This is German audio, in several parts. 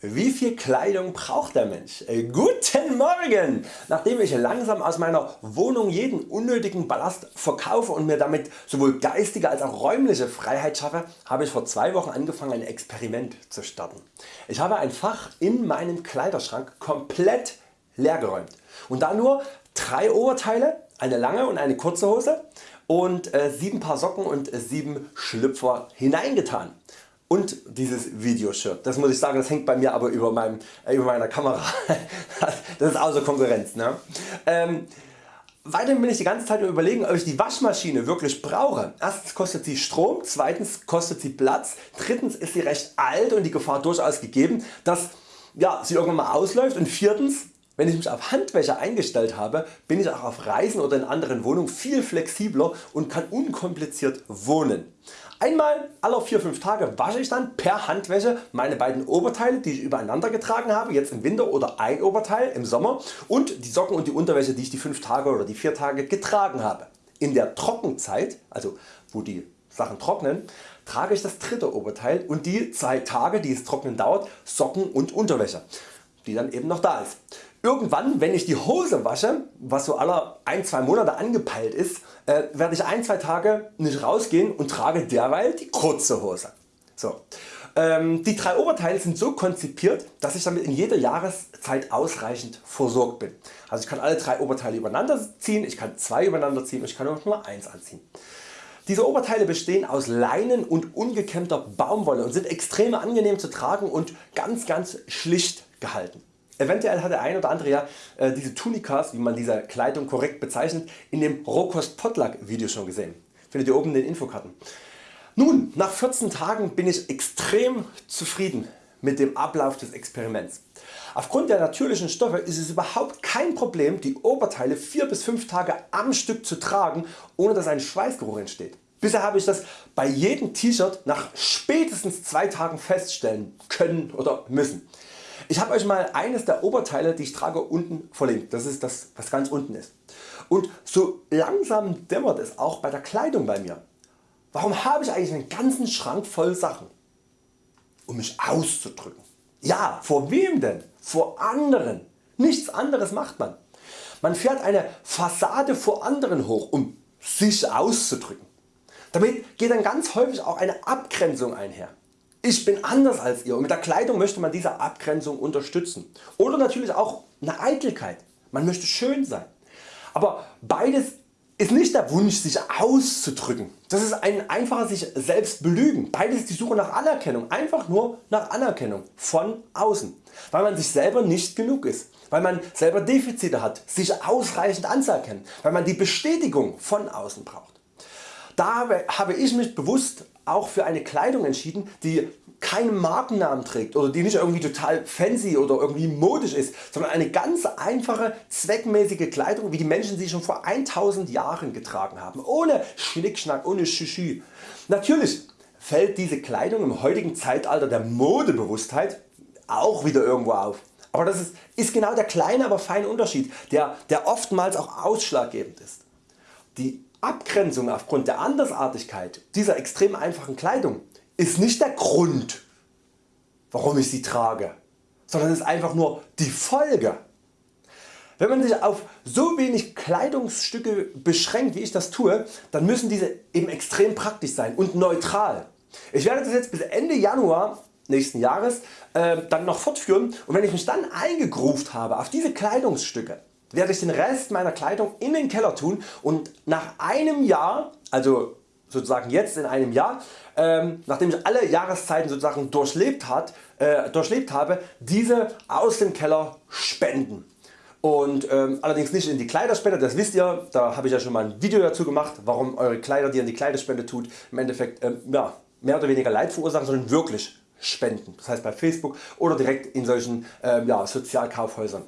Wie viel Kleidung braucht der Mensch? Äh, guten Morgen! Nachdem ich langsam aus meiner Wohnung jeden unnötigen Ballast verkaufe und mir damit sowohl geistige als auch räumliche Freiheit schaffe, habe ich vor zwei Wochen angefangen ein Experiment zu starten. Ich habe ein Fach in meinem Kleiderschrank komplett leer geräumt und da nur drei Oberteile, eine lange und eine kurze Hose und äh, 7 Paar Socken und 7 Schlüpfer hineingetan und dieses Videoshirt. Das muss ich sagen, das hängt bei mir aber über, meinem, äh, über meiner Kamera. das ist außer Konkurrenz. Ne? Ähm, Weiterhin bin ich die ganze Zeit überlegen ob ich die Waschmaschine wirklich brauche. Erstens kostet sie Strom, zweitens kostet sie Platz, drittens ist sie recht alt und die Gefahr durchaus gegeben dass ja, sie irgendwann mal ausläuft und viertens wenn ich mich auf Handwäsche eingestellt habe, bin ich auch auf Reisen oder in anderen Wohnungen viel flexibler und kann unkompliziert wohnen. Einmal alle 4-5 Tage wasche ich dann per Handwäsche meine beiden Oberteile die ich übereinander getragen habe, jetzt im Winter oder ein Oberteil im Sommer und die Socken und die Unterwäsche die ich die 5 Tage oder die 4 Tage getragen habe. In der Trockenzeit, also wo die Sachen trocknen, trage ich das dritte Oberteil und die 2 Tage die es trocknen dauert Socken und Unterwäsche, die dann eben noch da ist. Irgendwann wenn ich die Hose wasche, was so aller 1-2 Monate angepeilt ist, äh, werde ich 1-2 Tage nicht rausgehen und trage derweil die kurze Hose. So. Ähm, die drei Oberteile sind so konzipiert, dass ich damit in jeder Jahreszeit ausreichend versorgt bin. Also ich kann alle drei Oberteile übereinander ziehen, ich kann zwei übereinander ziehen und ich kann auch nur eins anziehen. Diese Oberteile bestehen aus Leinen und ungekämmter Baumwolle und sind extrem angenehm zu tragen und ganz ganz schlicht gehalten. Eventuell hat der ein oder andere ja äh, diese Tunikas, wie man diese Kleidung korrekt bezeichnet, in dem Rohkost Potluck Video schon gesehen. Findet ihr oben in den Infokarten. Nun, nach 14 Tagen bin ich extrem zufrieden mit dem Ablauf des Experiments. Aufgrund der natürlichen Stoffe ist es überhaupt kein Problem die Oberteile 4 bis 5 Tage am Stück zu tragen ohne dass ein Schweißgeruch entsteht. Bisher habe ich das bei jedem T-Shirt nach spätestens 2 Tagen feststellen können oder müssen. Ich habe Euch mal eines der Oberteile die ich trage unten verlinkt. Das ist das was ganz unten ist. Und so langsam dämmert es auch bei der Kleidung bei mir. Warum habe ich eigentlich einen ganzen Schrank voll Sachen? Um mich auszudrücken. Ja, vor wem denn? Vor anderen. Nichts anderes macht man. Man fährt eine Fassade vor anderen hoch um sich auszudrücken. Damit geht dann ganz häufig auch eine Abgrenzung einher. Ich bin anders als ihr und mit der Kleidung möchte man diese Abgrenzung unterstützen. Oder natürlich auch eine Eitelkeit. Man möchte schön sein. Aber beides ist nicht der Wunsch sich auszudrücken. Das ist ein einfacher sich selbst belügen. Beides ist die Suche nach Anerkennung. Einfach nur nach Anerkennung von außen. Weil man sich selber nicht genug ist. Weil man selber Defizite hat, sich ausreichend anzuerkennen. Weil man die Bestätigung von außen braucht. Da habe ich mich bewusst auch für eine Kleidung entschieden die keinen Markennamen trägt oder die nicht irgendwie total fancy oder irgendwie modisch ist, sondern eine ganz einfache zweckmäßige Kleidung wie die Menschen sie schon vor 1000 Jahren getragen haben, ohne Schnickschnack, ohne Schüschü. Natürlich fällt diese Kleidung im heutigen Zeitalter der Modebewusstheit auch wieder irgendwo auf. Aber das ist, ist genau der kleine aber feine Unterschied der, der oftmals auch ausschlaggebend ist. Die Abgrenzung aufgrund der Andersartigkeit dieser extrem einfachen Kleidung ist nicht der Grund warum ich sie trage, sondern ist einfach nur die Folge. Wenn man sich auf so wenig Kleidungsstücke beschränkt wie ich das tue, dann müssen diese eben extrem praktisch sein und neutral. Ich werde das jetzt bis Ende Januar nächsten Jahres äh, dann noch fortführen und wenn ich mich dann eingegruft habe auf diese Kleidungsstücke, werde ich den Rest meiner Kleidung in den Keller tun und nach einem Jahr, also sozusagen jetzt in einem Jahr, ähm, nachdem ich alle Jahreszeiten sozusagen durchlebt, hat, äh, durchlebt habe, diese aus dem Keller spenden. Und ähm, allerdings nicht in die Kleiderspende, das wisst ihr, da habe ich ja schon mal ein Video dazu gemacht, warum Eure Kleider die ihr in die Kleiderspende tut im Endeffekt ähm, ja, mehr oder weniger Leid verursachen, sondern wirklich spenden. Das heißt bei Facebook oder direkt in solchen ähm, ja, Sozialkaufhäusern.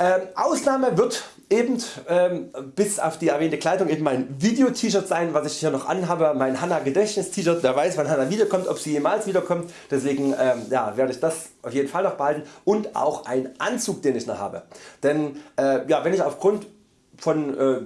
Ähm, Ausnahme wird eben ähm, bis auf die erwähnte Kleidung eben mein Video T-Shirt sein was ich hier noch anhabe, mein Hanna Gedächtnis T-Shirt, wer weiß wann Hanna wiederkommt, ob sie jemals wiederkommt, deswegen ähm, ja, werde ich das auf jeden Fall noch behalten. Und auch ein Anzug den ich noch habe. Denn äh, ja, wenn ich aufgrund von äh,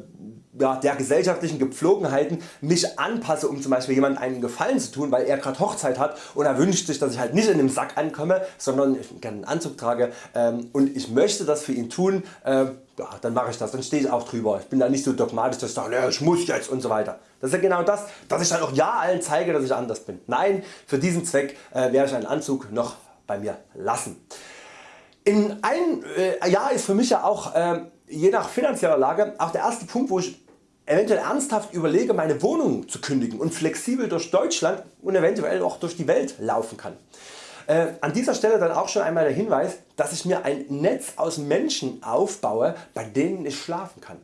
ja, der gesellschaftlichen Gepflogenheiten mich anpasse um zum Beispiel jemand einen Gefallen zu tun, weil er gerade Hochzeit hat und er wünscht sich dass ich halt nicht in dem Sack ankomme, sondern ich gerne einen Anzug trage ähm, und ich möchte das für ihn tun, äh, ja, dann mache ich das, dann stehe ich auch drüber. Ich bin da nicht so dogmatisch, dass ich sage, ich muss jetzt und so weiter. Das ist ja genau das, dass ich dann auch ja allen zeige, dass ich anders bin. Nein, für diesen Zweck äh, werde ich einen Anzug noch bei mir lassen. In einem äh, Jahr ist für mich ja auch äh, je nach finanzieller Lage auch der erste Punkt wo ich eventuell ernsthaft überlege meine Wohnung zu kündigen und flexibel durch Deutschland und eventuell auch durch die Welt laufen kann. Äh, an dieser Stelle dann auch schon einmal der Hinweis, dass ich mir ein Netz aus Menschen aufbaue, bei denen ich schlafen kann.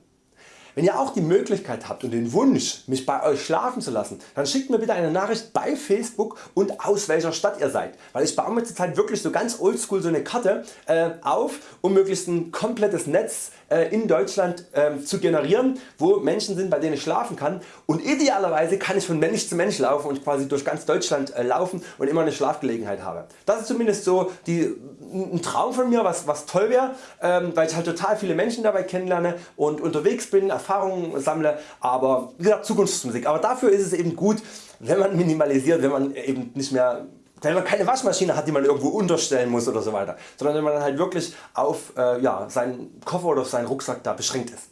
Wenn ihr auch die Möglichkeit habt und den Wunsch mich bei Euch schlafen zu lassen, dann schickt mir bitte eine Nachricht bei Facebook und aus welcher Stadt ihr seid, weil ich baue mir zurzeit wirklich so ganz oldschool so eine Karte äh, auf um möglichst ein komplettes Netz in Deutschland äh, zu generieren, wo Menschen sind bei denen ich schlafen kann und idealerweise kann ich von Mensch zu Mensch laufen und quasi durch ganz Deutschland äh, laufen und immer eine Schlafgelegenheit habe. Das ist zumindest so die, ein Traum von mir was, was toll wäre, ähm, weil ich halt total viele Menschen dabei kennenlerne und unterwegs bin, Erfahrungen sammle, aber wie gesagt Zukunftsmusik. Aber dafür ist es eben gut wenn man minimalisiert, wenn man eben nicht mehr wenn man keine Waschmaschine hat die man irgendwo unterstellen muss oder so weiter, sondern wenn man dann halt wirklich auf äh, ja, seinen Koffer oder auf seinen Rucksack da beschränkt ist.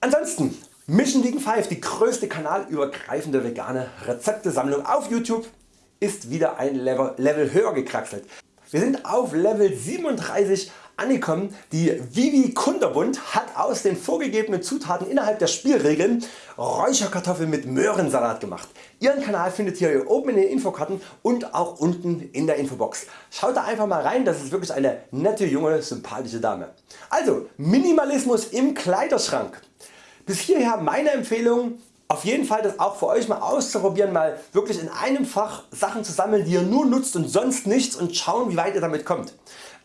Ansonsten Mission Vegan 5, die größte kanalübergreifende vegane Rezeptesammlung auf YouTube ist wieder ein Level, Level höher gekraxelt. Wir sind auf Level 37 angekommen. Die Vivi Kunderbund hat aus den vorgegebenen Zutaten innerhalb der Spielregeln Räucherkartoffeln mit Möhrensalat gemacht. Ihren Kanal findet ihr oben in den Infokarten und auch unten in der Infobox. Schaut da einfach mal rein, das ist wirklich eine nette junge sympathische Dame. Also Minimalismus im Kleiderschrank. Bis hierher meine Empfehlung auf jeden Fall das auch für Euch mal auszuprobieren, mal wirklich in einem Fach Sachen zu sammeln die ihr nur nutzt und sonst nichts und schauen wie weit ihr damit kommt.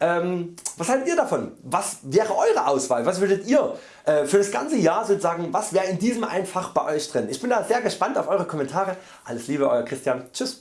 Ähm, was haltet ihr davon? Was wäre Eure Auswahl? Was würdet ihr äh, für das ganze Jahr sozusagen, was wäre in diesem einen Fach bei Euch drin? Ich bin da sehr gespannt auf Eure Kommentare. Alles Liebe Euer Christian. Tschüss.